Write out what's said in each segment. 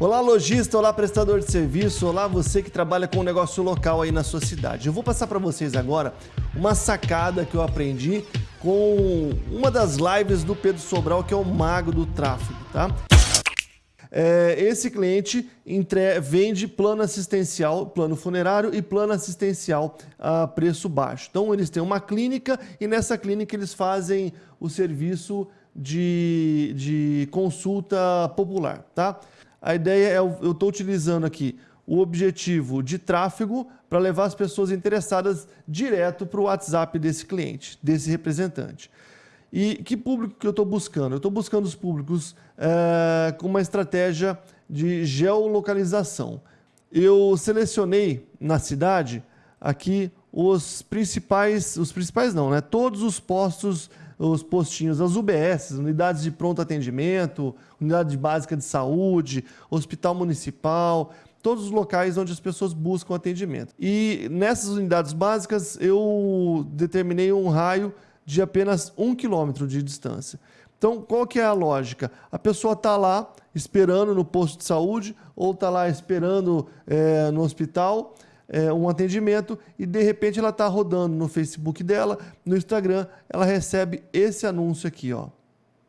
Olá, lojista, olá, prestador de serviço, olá, você que trabalha com um negócio local aí na sua cidade. Eu vou passar para vocês agora uma sacada que eu aprendi com uma das lives do Pedro Sobral, que é o mago do tráfego, tá? É, esse cliente entre... vende plano assistencial, plano funerário e plano assistencial a preço baixo. Então, eles têm uma clínica e nessa clínica eles fazem o serviço de, de consulta popular, tá? A ideia é, eu estou utilizando aqui o objetivo de tráfego para levar as pessoas interessadas direto para o WhatsApp desse cliente, desse representante. E que público que eu estou buscando? Eu estou buscando os públicos é, com uma estratégia de geolocalização. Eu selecionei na cidade aqui os principais, os principais não, né? Todos os postos os postinhos, as UBS, unidades de pronto atendimento, unidade básica de saúde, hospital municipal, todos os locais onde as pessoas buscam atendimento. E nessas unidades básicas eu determinei um raio de apenas um quilômetro de distância. Então, qual que é a lógica? A pessoa está lá esperando no posto de saúde ou está lá esperando é, no hospital é, um atendimento e de repente ela está rodando no Facebook dela, no Instagram, ela recebe esse anúncio aqui, ó.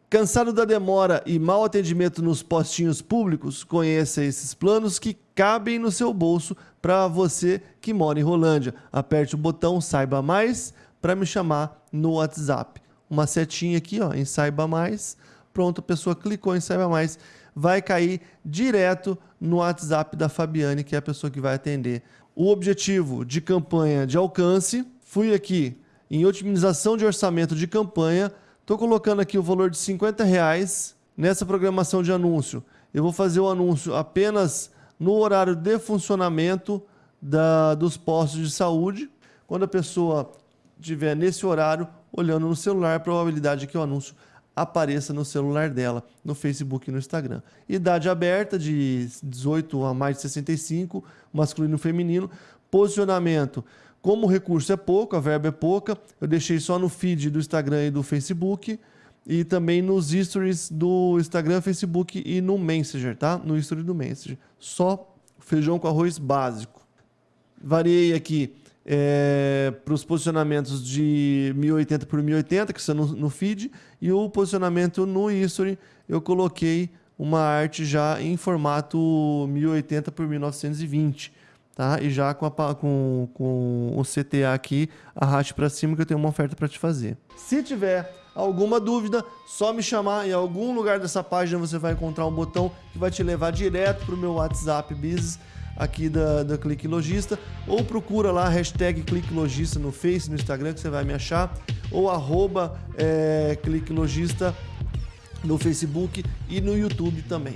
Cansado da demora e mau atendimento nos postinhos públicos? Conheça esses planos que cabem no seu bolso para você que mora em Rolândia. Aperte o botão Saiba Mais para me chamar no WhatsApp. Uma setinha aqui ó, em Saiba Mais. Pronto, a pessoa clicou em Saiba Mais. Vai cair direto no WhatsApp da Fabiane, que é a pessoa que vai atender o objetivo de campanha de alcance. Fui aqui em otimização de orçamento de campanha. Estou colocando aqui o valor de 50 reais nessa programação de anúncio. Eu vou fazer o anúncio apenas no horário de funcionamento da, dos postos de saúde. Quando a pessoa estiver nesse horário, olhando no celular, a probabilidade é que o anúncio apareça no celular dela, no Facebook e no Instagram. Idade aberta de 18 a mais de 65, masculino e feminino. Posicionamento. Como o recurso é pouco, a verba é pouca, eu deixei só no feed do Instagram e do Facebook e também nos stories do Instagram, Facebook e no Messenger, tá? No story do Messenger. Só feijão com arroz básico. Variei aqui é, para os posicionamentos de 1080 por 1080, que estão no, no, feed, e o posicionamento no history, eu coloquei uma arte já em formato 1080 por 1920, tá? E já com, a, com, com o CTA aqui, arraste para cima que eu tenho uma oferta para te fazer. Se tiver alguma dúvida, só me chamar. Em algum lugar dessa página você vai encontrar um botão que vai te levar direto para o meu WhatsApp Business aqui da, da Clique Logista, ou procura lá a hashtag Clique Logista no Face, no Instagram, que você vai me achar, ou arroba é, Clique Logista no Facebook e no YouTube também.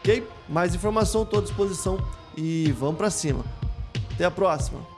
Ok? Mais informação, estou à disposição e vamos para cima. Até a próxima!